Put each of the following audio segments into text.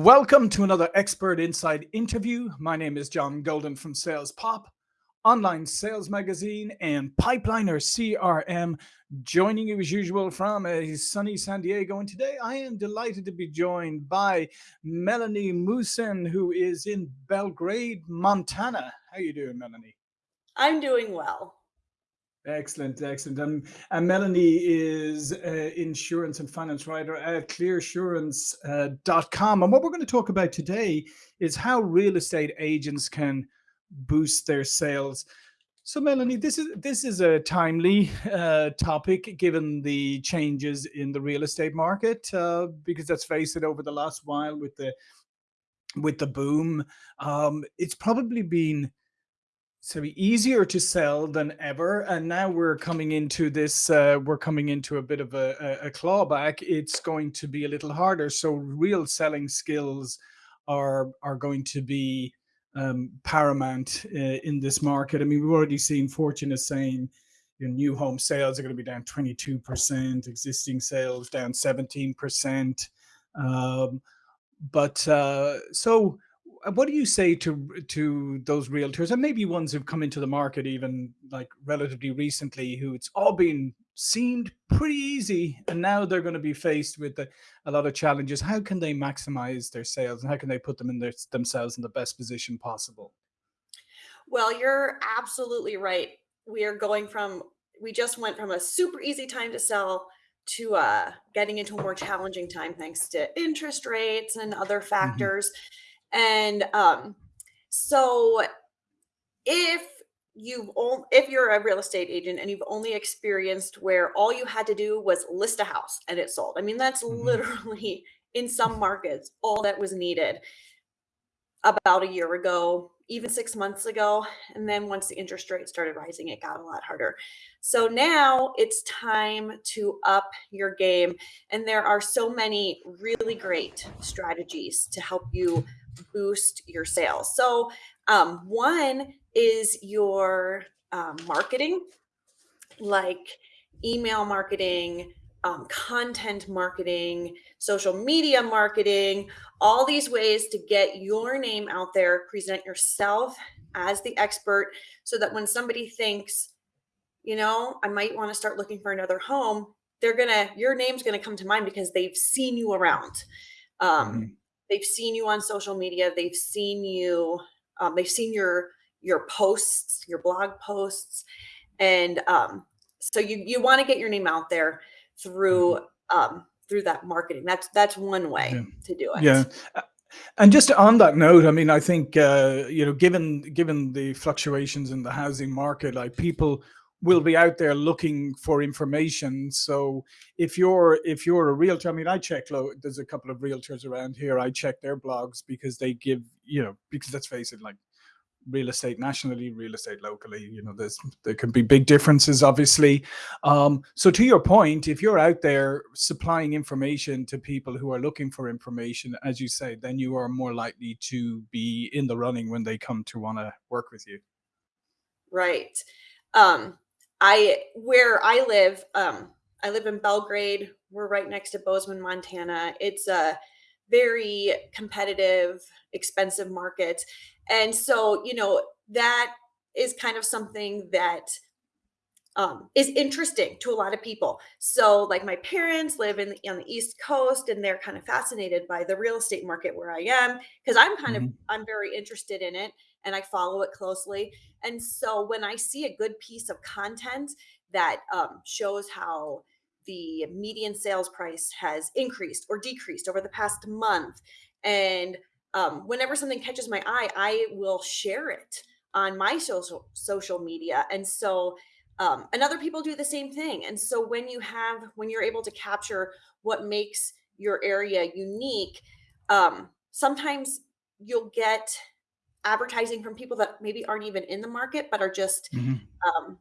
Welcome to another Expert Insights interview. My name is John Golden from Sales Pop, online sales magazine, and Pipeliner CRM. Joining you as usual from a sunny San Diego. And today I am delighted to be joined by Melanie Musson, who is in Belgrade, Montana. How are you doing, Melanie? I'm doing well. Excellent, excellent. And, and Melanie is uh, insurance and finance writer at clearsurance.com. Uh, and what we're going to talk about today is how real estate agents can boost their sales. So, Melanie, this is this is a timely uh, topic given the changes in the real estate market, uh, because let's face it, over the last while with the with the boom, um, it's probably been so easier to sell than ever and now we're coming into this uh, we're coming into a bit of a, a, clawback. It's going to be a little harder so real selling skills are are going to be um, paramount uh, in this market. I mean we've already seen fortune is saying your new home sales are going to be down 22 percent existing sales down 17 percent um, but uh, so what do you say to to those realtors and maybe ones who've come into the market even like relatively recently who it's all been seemed pretty easy and now they're going to be faced with a, a lot of challenges. How can they maximize their sales and how can they put them in their, themselves in the best position possible? Well you're absolutely right. We are going from we just went from a super easy time to sell to uh, getting into a more challenging time thanks to interest rates and other mm-hmm. factors. mm -hmm and um, so if you've only, if you're a real estate agent and you've only experienced where all you had to do was list a house and it sold. I mean, that's mm-hmm. literally in some markets all that was needed about a year ago, even six months ago. And then once the interest rate started rising, it got a lot harder. So now it's time to up your game. And there are so many really great strategies to help you boost your sales. So um, one is your um, marketing, like email marketing, um, content marketing, social media marketing, all these ways to get your name out there, present yourself as the expert so that when somebody thinks, you know, I might want to start looking for another home, they're going to, your name's going to come to mind because they've seen you around. Um, mm -hmm they've seen you on social media they've seen you um, they've seen your your posts your blog posts and um, so you you want to get your name out there through mm-hmm. um, through that marketing that's that's one way yeah. to do it yeah and just on that note, I mean, I think uh, you know, given given the fluctuations in the housing market, like people will be out there looking for information. So if you're if you're a realtor, I mean, I check. There's a couple of realtors around here. I check their blogs because they give you know because let's face it, like real estate nationally, real estate locally, you know, there's there can be big differences, obviously. Um, so to your point, if you're out there supplying information to people who are looking for information, as you say, then you are more likely to be in the running when they come to want to work with you. Right. Um, I where I live, um, I live in Belgrade. We're right next to Bozeman, Montana. It's a very competitive, expensive market. And so, you know, that is kind of something that um, is interesting to a lot of people. So like my parents live in the, on the East Coast and they're kind of fascinated by the real estate market where I am because I'm kind mm -hmm. of, mm-hmm. I'm very interested in it and I follow it closely. And so when I see a good piece of content that um, shows how the median sales price has increased or decreased over the past month, and um, whenever something catches my eye, I will share it on my social social media. And so um, and other people do the same thing. And so when you have when you're able to capture what makes your area unique, um, sometimes you'll get advertising from people that maybe aren't even in the market, but are just, mm -hmm. um,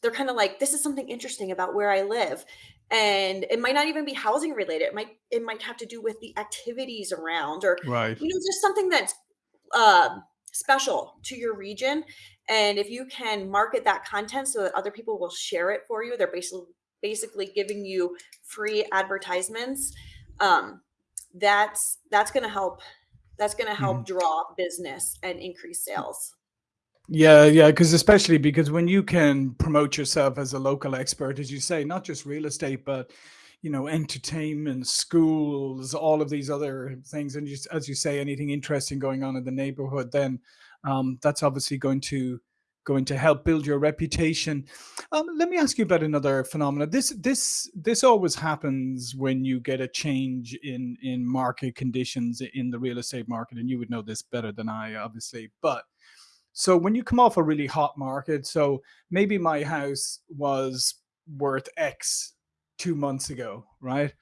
they're kind of like, this is something interesting about where I live. And it might not even be housing related. It might, it might have to do with the activities around or, right. you know, just something that's uh, special to your region. And if you can market that content so that other people will share it for you, they're basically, basically giving you free advertisements. Um, that's that's going to help that's going to help draw business and increase sales. Yeah, yeah, because especially because when you can promote yourself as a local expert, as you say, not just real estate, but you know, entertainment, schools, all of these other things, and just as you say, anything interesting going on in the neighborhood, then um, that's obviously going to going to help build your reputation. Um, let me ask you about another phenomenon. This this this always happens when you get a change in in market conditions in the real estate market, and you would know this better than I, obviously, but so when you come off a really hot market, so maybe my house was worth X two months ago, right?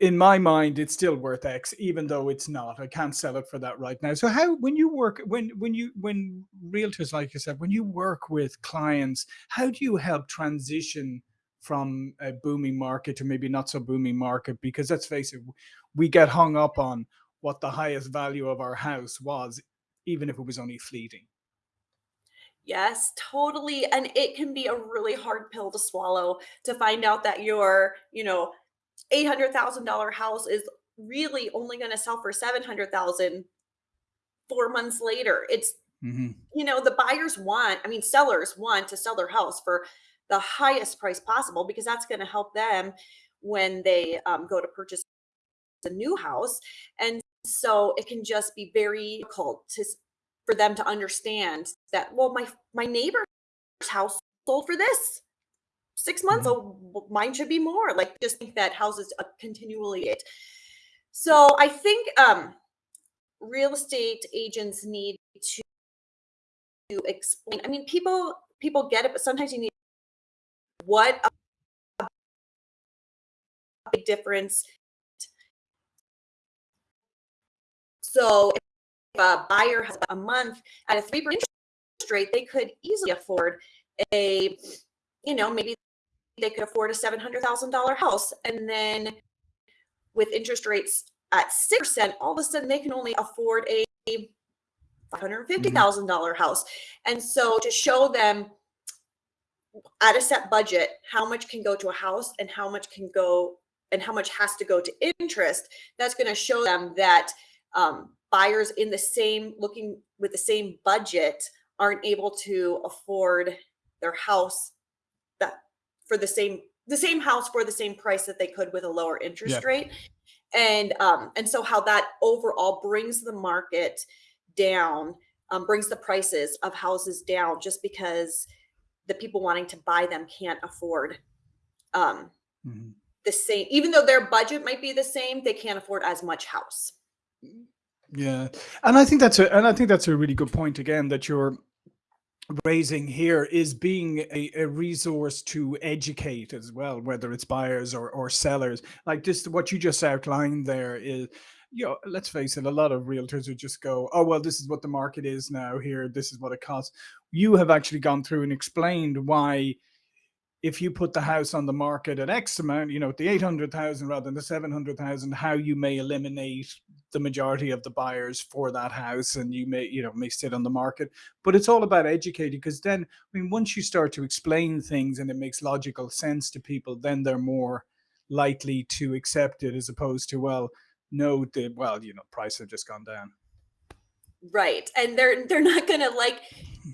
In my mind, it's still worth X, even though it's not. I can't sell it for that right now. So how, when you work, when when you when realtors like yourself, when you work with clients, how do you help transition from a booming market to maybe not so booming market? Because let's face it, we get hung up on what the highest value of our house was, even if it was only fleeting. Yes, totally. And it can be a really hard pill to swallow to find out that your, you know, $800,000 house is really only going to sell for 700,000 4 months later. It's, Mhm. you know, the buyers want, I mean, sellers want to sell their house for the highest price possible because that's going to help them when they um, go to purchase a new house. And so it can just be very difficult to for them to understand that well my my neighbor's house sold for this six months Mhm. oh mine should be more like just think that houses uh, continually it so i think um real estate agents need to explain i mean people people get it but sometimes you need what a big difference so if a buyer has a month at a 3% interest rate they could easily afford a you know maybe they could afford a $700,000 house. And then with interest rates at 6%, all of a sudden they can only afford a Mhm. $550,000 house. And so to show them at a set budget how much can go to a house and how much can go and how much has to go to interest, that's going to show them that um, buyers in the same looking with the same budget aren't able to afford their house for the same the same house for the same price that they could with a lower interest rate and um and so how that overall brings the market down um, brings the prices of houses down just because the people wanting to buy them can't afford um Mhm. the same even though their budget might be the same they can't afford as much house Yeah. And I think that's a and I think that's a really good point again that you're raising here is being a, a resource to educate as well, whether it's buyers or, or sellers. Like this, what you just outlined there is, you know, let's face it, a lot of realtors would just go, oh, well, this is what the market is now here. This is what it costs. You have actually gone through and explained why if you put the house on the market at X amount, you know, at the 800,000 rather than the 700,000, how you may eliminate the majority of the buyers for that house and you may, you know, may sit on the market. But it's all about educating because then, I mean, once you start to explain things and it makes logical sense to people, then they're more likely to accept it as opposed to, well, no, the, well, you know, prices have just gone down. right and they're they're not gonna like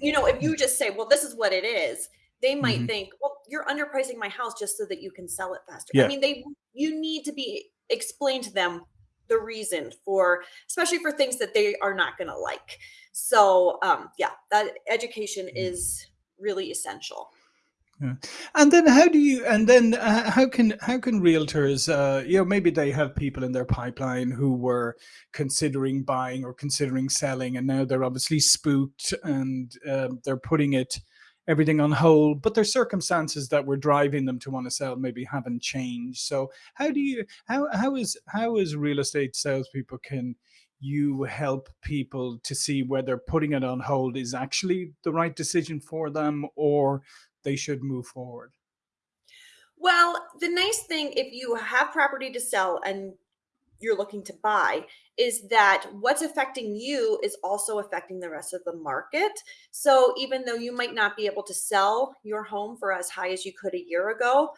you know if you just say well this is what it is they might Mhm. think well you're underpricing my house just so that you can sell it faster. I mean they you need to be explain to them the reason for especially for things that they are not going to like. So um yeah that education is really essential. Yeah. And then how do you and then uh, how can how can realtors uh you know maybe they have people in their pipeline who were considering buying or considering selling and now they're obviously spooked and um, they're putting it everything on hold but their circumstances that were driving them to want to sell maybe haven't changed so how do you how how is how is real estate salespeople can you help people to see whether putting it on hold is actually the right decision for them or they should move forward. well the nice thing if you have property to sell and you're looking to buy is that what's affecting you is also affecting the rest of the market. So even though you might not be able to sell your home for as high as you could a year ago,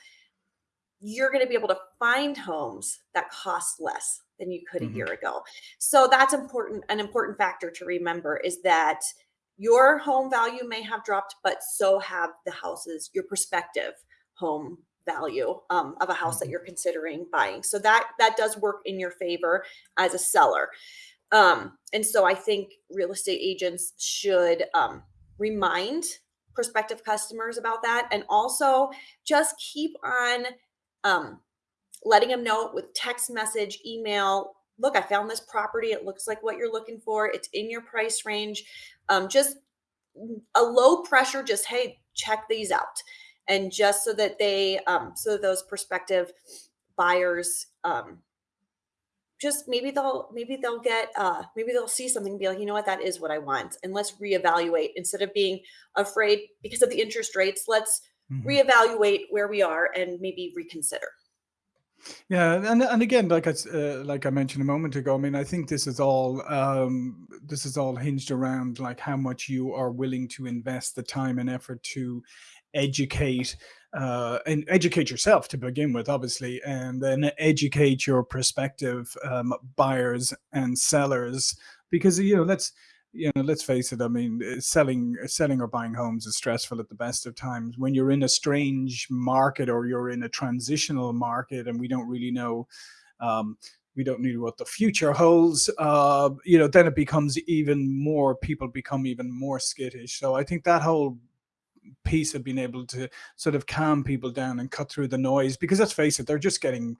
you're going to be able to find homes that cost less than you could a hmm year ago. So that's important. An important factor to remember is that your home value may have dropped, but so have the houses, your prospective home value um, of a house that hmm you're considering buying. So that that does work in your favor as a seller. Um, and so I think real estate agents should um, remind prospective customers about that, and also just keep on um, letting them know with text message, email. Look, I found this property. It looks like what you're looking for. It's in your price range. Um, just a low pressure, just hey, check these out, and just so that they, um, so that those prospective buyers, um, just maybe they'll maybe they'll get uh maybe they'll see something and be like you know what? That is what i want. And let's reevaluate. Instead of being afraid because of the interest rates let's hmm reevaluate where we are and maybe reconsider. Yeah, and and again, like I uh, like I mentioned a moment ago, I mean, I think this is all um, this is all hinged around like how much you are willing to invest the time and effort to educate uh, and educate yourself to begin with, obviously, and then educate your prospective um, buyers and sellers. Because you know let's you know let's face it i mean uh, selling selling or buying homes is stressful at the best of times. When you're in a strange market or you're in a transitional market and we don't really know um, we don't know what the future holds uh, you know then it becomes even more people become even more skittish. So i think that whole piece of being able to sort of calm people down and cut through the noise because let's face it they're just getting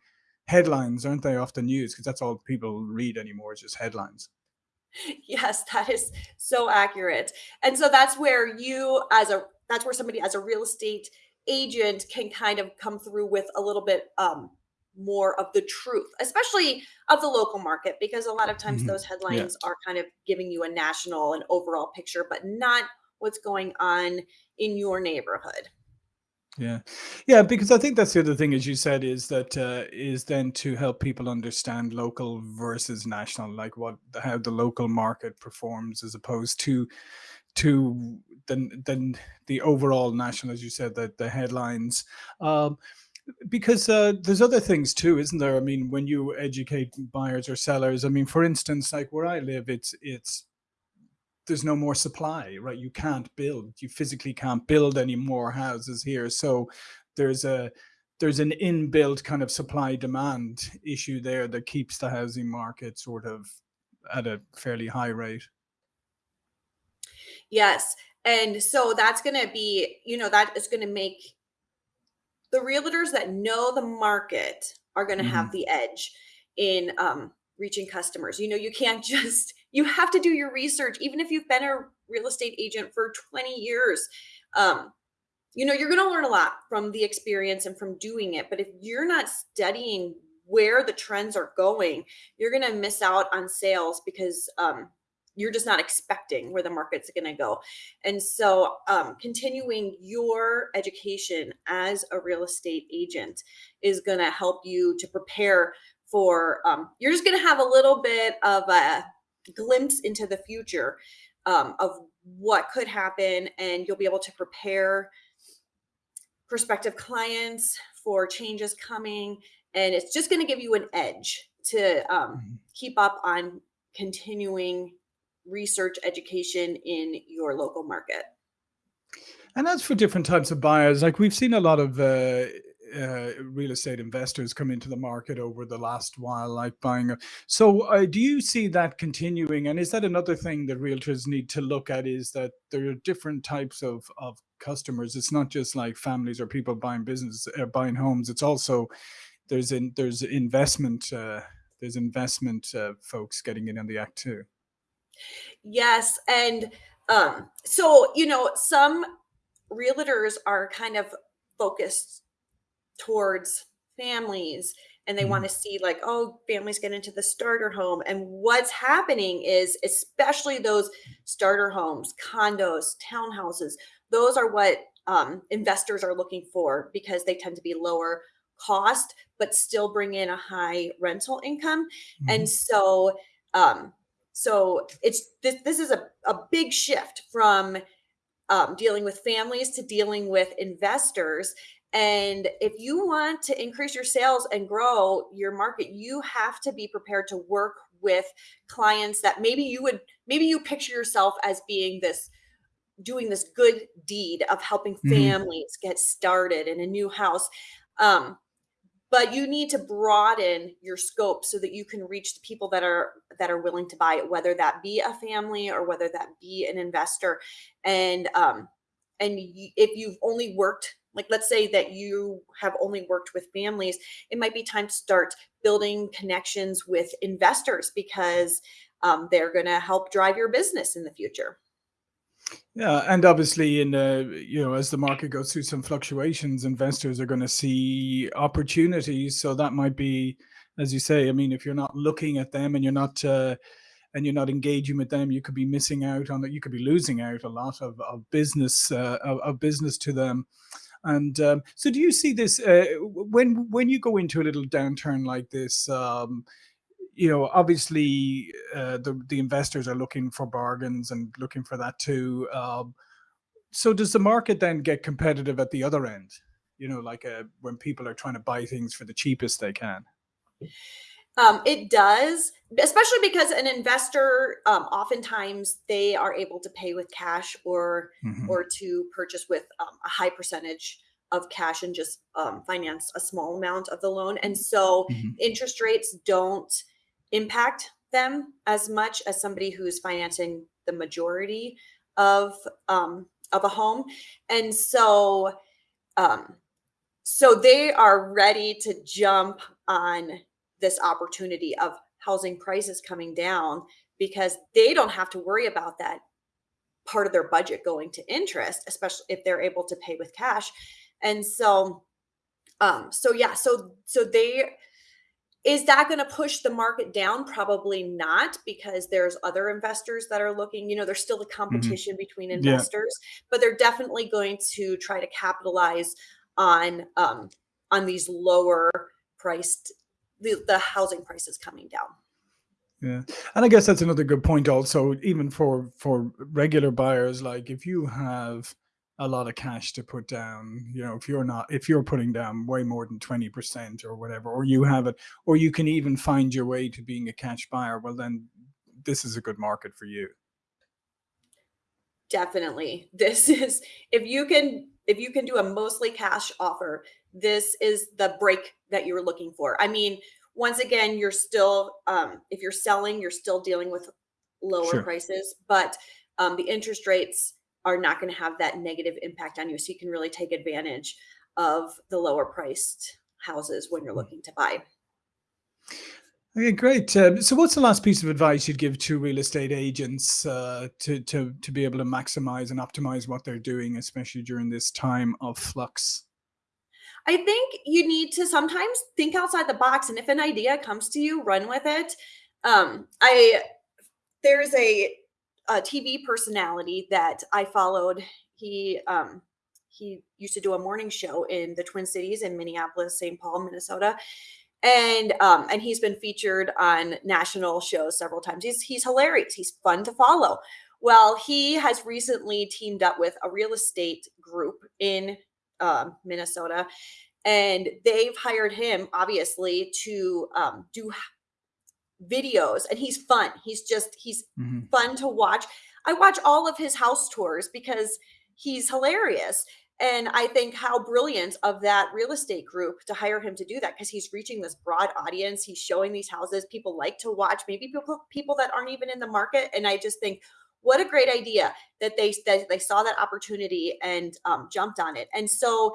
headlines aren't they off the news? Because that's all people read anymore is just headlines. Yes that is so accurate. And so that's where you as a that's where somebody as a real estate agent can kind of come through with a little bit um more of the truth especially of the local market because a lot of times Mhm. those yeah. headlines are kind of giving you a national and overall picture but not what's going on in your neighborhood Yeah. Yeah, because I think that's the other thing, as you said, is that uh, is then to help people understand local versus national, like what how the local market performs as opposed to to the then the overall national, as you said, that the headlines. Um, because uh, there's other things too, isn't there? I mean, when you educate buyers or sellers, I mean, for instance, like where I live, it's it's there's no more supply, right? You can't build. You physically can't build any more houses here. So there's a there's an inbuilt kind of supply demand issue there that keeps the housing market sort of at a fairly high rate. yes and so that's going to be you know that is going to make the realtors that know the market are going to hmm have the edge in um, reaching customers. You know, you can't just, you have to do your research, even if you've been a real estate agent for 20 years. Um, you know, you're going to learn a lot from the experience and from doing it. But if you're not studying where the trends are going, you're going to miss out on sales because um, you're just not expecting where the market's going to go. And so, um, continuing your education as a real estate agent is going to help you to prepare for, um, you're just going to have a little bit of a glimpse into the future um, of what could happen, and you'll be able to prepare prospective clients for changes coming. And it's just going to give you an edge to um, hmm keep up on continuing research education in your local market. And that's for different types of buyers. Like we've seen a lot of uh, uh, real estate investors come into the market over the last while, like buying. So, uh, do you see that continuing? And is that another thing that realtors need to look at? Is that there are different types of of customers. It's not just like families or people buying business, uh, buying homes. It's also there's in there's investment. Uh, there's investment uh, folks getting in on the act too. Yes. And um, so, you know, some realtors are kind of focused towards families and they want hmm to see like oh families get into the starter home and what's happening is especially those starter homes condos townhouses those are what um, investors are looking for because they tend to be lower cost but still bring in a high rental income and hmm so um, so it's this, this is a, a big shift from um, dealing with families to dealing with investors. And if you want to increase your sales and grow your market, you have to be prepared to work with clients that maybe you would maybe you picture yourself as being this doing this good deed of helping hmm families get started in a new house. Um, but you need to broaden your scope so that you can reach the people that are that are willing to buy it whether that be a family or whether that be an investor and um and if you've only worked like let's say that you have only worked with families it might be time to start building connections with investors because um, they're going to help drive your business in the future Yeah, and obviously, in uh, you know, as the market goes through some fluctuations, investors are going to see opportunities. So that might be, as you say, I mean, if you're not looking at them and you're not uh, and you're not engaging with them, you could be missing out on it. You could be losing out a lot of of business uh, of, of business to them. And um, so, do you see this uh, when when you go into a little downturn like this? Um, you know, obviously, uh, the the investors are looking for bargains and looking for that too. Um, so, does the market then get competitive at the other end? You know, like uh, when people are trying to buy things for the cheapest they can. Um, it does, especially because an investor, um, oftentimes they are able to pay with cash or hmm or to purchase with um, a high percentage of cash and just um, finance a small amount of the loan. And so hmm interest rates don't impact them as much as somebody who's financing the majority of um, of a home. And so um, so they are ready to jump on this opportunity of housing prices coming down because they don't have to worry about that part of their budget going to interest, especially if they're able to pay with cash. And so um so yeah, so so they is that going to push the market down? Probably not because there's other investors that are looking, you know, there's still a hmm competition between Yeah. investors, but they're definitely going to try to capitalize on um on these lower priced the, the housing prices coming down. Yeah, and I guess that's another good point also, even for for regular buyers, like if you have a lot of cash to put down, you know, if you're not if you're putting down way more than 20% or whatever, or you have it, or you can even find your way to being a cash buyer, well then this is a good market for you. Definitely. This is if you can if you can do a mostly cash offer, this is the break that you're looking for. I mean, once again, you're still um if you're selling, you're still dealing with lower Sure. prices, but um the interest rates are not going to have that negative impact on you. So you can really take advantage of the lower priced houses when you're looking to buy. Okay, great. Um, so, what's the last piece of advice you'd give to real estate agents uh, to to to be able to maximize and optimize what they're doing, especially during this time of flux? I think you need to sometimes think outside the box and if an idea comes to you, run with it. Um I there's a, a TV personality that I followed. He um he used to do a morning show in the Twin Cities in Minneapolis, St. Paul, Minnesota. And um and he's been featured on national shows several times. He's he's hilarious. He's fun to follow. Well, he has recently teamed up with a real estate group in um, Minnesota, and they've hired him obviously to um, do videos and he's fun. He's just he's hmm fun to watch. I watch all of his house tours because he's hilarious. And I think how brilliant of that real estate group to hire him to do that because he's reaching this broad audience. He's showing these houses people like to watch, maybe people people that aren't even in the market. And I just think what a great idea that they that they saw that opportunity and um, jumped on it. And so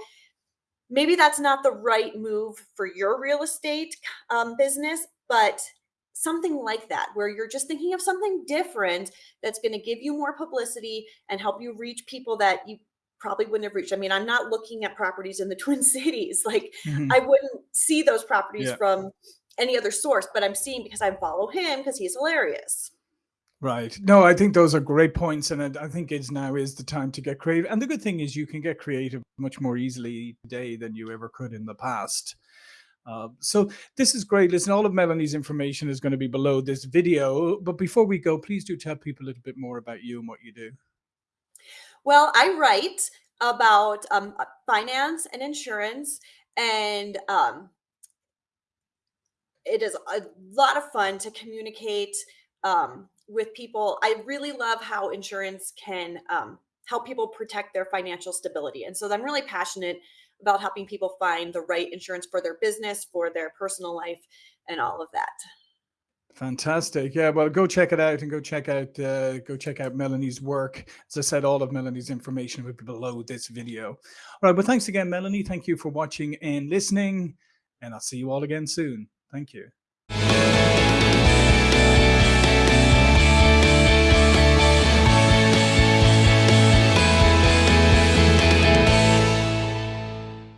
maybe that's not the right move for your real estate um, business, but something like that, where you're just thinking of something different that's going to give you more publicity and help you reach people that you probably wouldn't have reached. I mean, I'm not looking at properties in the Twin Cities. Like, hmm I wouldn't see those properties Yeah. from any other source, but I'm seeing because I follow him because he's hilarious. Right. No, I think those are great points, and I think it's now is the time to get creative. And the good thing is you can get creative much more easily today than you ever could in the past. Uh, so this is great. Listen, all of Melanie's information is going to be below this video. But before we go, please do tell people a little bit more about you and what you do. Well, I write. about um, uh, finance and insurance. And um, it is a lot of fun to communicate um, with people. I really love how insurance can um, help people protect their financial stability. And so I'm really passionate about helping people find the right insurance for their business, for their personal life, and all of that. Fantastic. Yeah, well, go check it out and go check out uh, go check out Melanie's work. As I said, all of Melanie's information will be below this video. All right, well, thanks again, Melanie. Thank you for watching and listening, and I'll see you all again soon. Thank you.